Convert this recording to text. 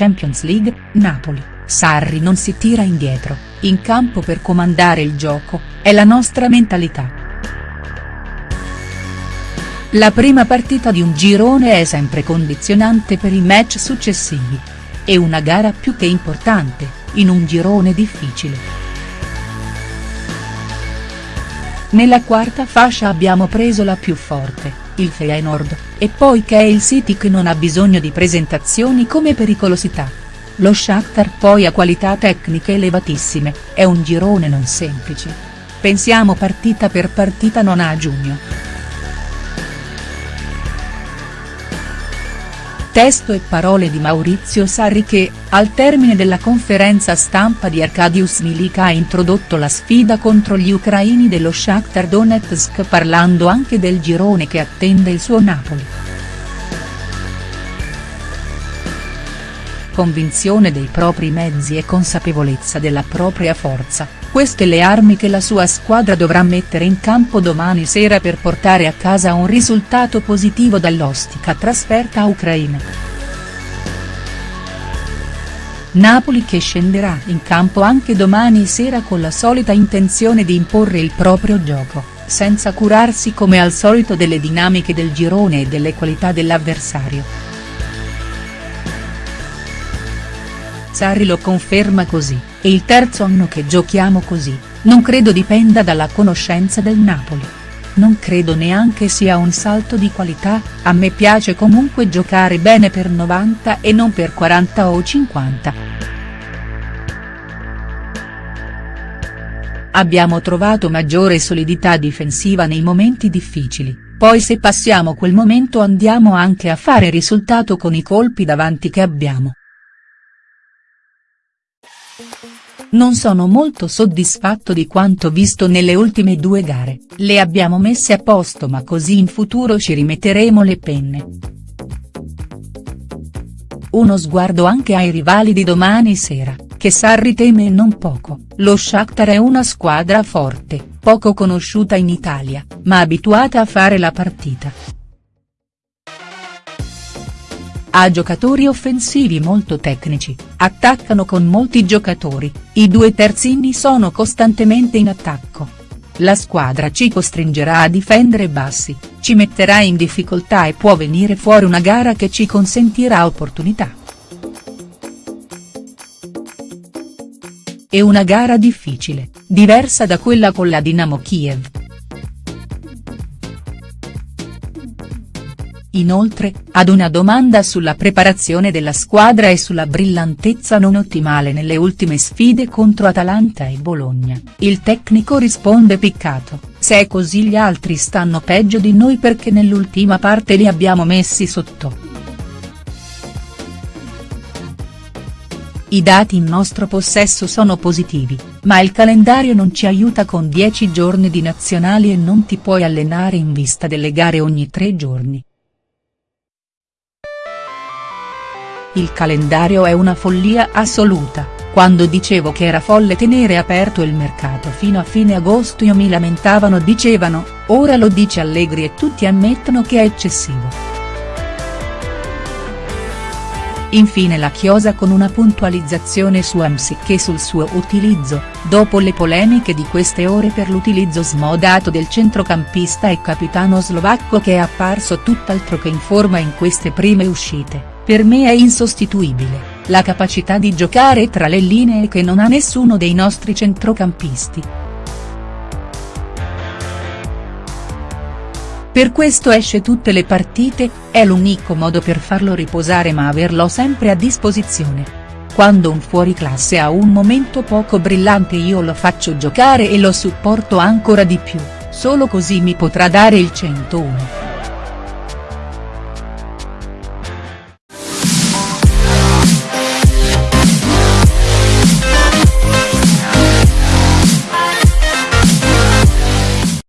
Champions League, Napoli, Sarri non si tira indietro, in campo per comandare il gioco, è la nostra mentalità. La prima partita di un girone è sempre condizionante per i match successivi. È una gara più che importante, in un girone difficile. Nella quarta fascia abbiamo preso la più forte, il Feyenoord, e poi che è il City che non ha bisogno di presentazioni come pericolosità. Lo Shakhtar poi ha qualità tecniche elevatissime, è un girone non semplice. Pensiamo partita per partita non a giugno. Testo e parole di Maurizio Sarri che, al termine della conferenza stampa di Arkadiusz Milik ha introdotto la sfida contro gli ucraini dello Shakhtar Donetsk parlando anche del girone che attende il suo Napoli. Convinzione dei propri mezzi e consapevolezza della propria forza, queste le armi che la sua squadra dovrà mettere in campo domani sera per portare a casa un risultato positivo dall'ostica trasferta a Ucraina. Napoli che scenderà in campo anche domani sera con la solita intenzione di imporre il proprio gioco, senza curarsi come al solito delle dinamiche del girone e delle qualità dell'avversario. Sarri lo conferma così, è il terzo anno che giochiamo così, non credo dipenda dalla conoscenza del Napoli. Non credo neanche sia un salto di qualità, a me piace comunque giocare bene per 90 e non per 40 o 50. Abbiamo trovato maggiore solidità difensiva nei momenti difficili, poi se passiamo quel momento andiamo anche a fare risultato con i colpi davanti che abbiamo. Non sono molto soddisfatto di quanto visto nelle ultime due gare, le abbiamo messe a posto ma così in futuro ci rimetteremo le penne. Uno sguardo anche ai rivali di domani sera, che Sarri teme non poco, lo Shakhtar è una squadra forte, poco conosciuta in Italia, ma abituata a fare la partita. Ha giocatori offensivi molto tecnici, attaccano con molti giocatori, i due terzini sono costantemente in attacco. La squadra ci costringerà a difendere bassi, ci metterà in difficoltà e può venire fuori una gara che ci consentirà opportunità. È una gara difficile, diversa da quella con la Dinamo Kiev. Inoltre, ad una domanda sulla preparazione della squadra e sulla brillantezza non ottimale nelle ultime sfide contro Atalanta e Bologna, il tecnico risponde piccato, se è così gli altri stanno peggio di noi perché nell'ultima parte li abbiamo messi sotto. I dati in nostro possesso sono positivi, ma il calendario non ci aiuta con 10 giorni di nazionali e non ti puoi allenare in vista delle gare ogni tre giorni. Il calendario è una follia assoluta, quando dicevo che era folle tenere aperto il mercato fino a fine agosto io mi lamentavano dicevano, ora lo dice Allegri e tutti ammettono che è eccessivo. Infine la chiosa con una puntualizzazione su Amsic e sul suo utilizzo, dopo le polemiche di queste ore per l'utilizzo smodato del centrocampista e capitano slovacco che è apparso tutt'altro che in forma in queste prime uscite. Per me è insostituibile, la capacità di giocare tra le linee che non ha nessuno dei nostri centrocampisti. Per questo esce tutte le partite, è l'unico modo per farlo riposare ma averlo sempre a disposizione. Quando un fuoriclasse ha un momento poco brillante io lo faccio giocare e lo supporto ancora di più, solo così mi potrà dare il 101.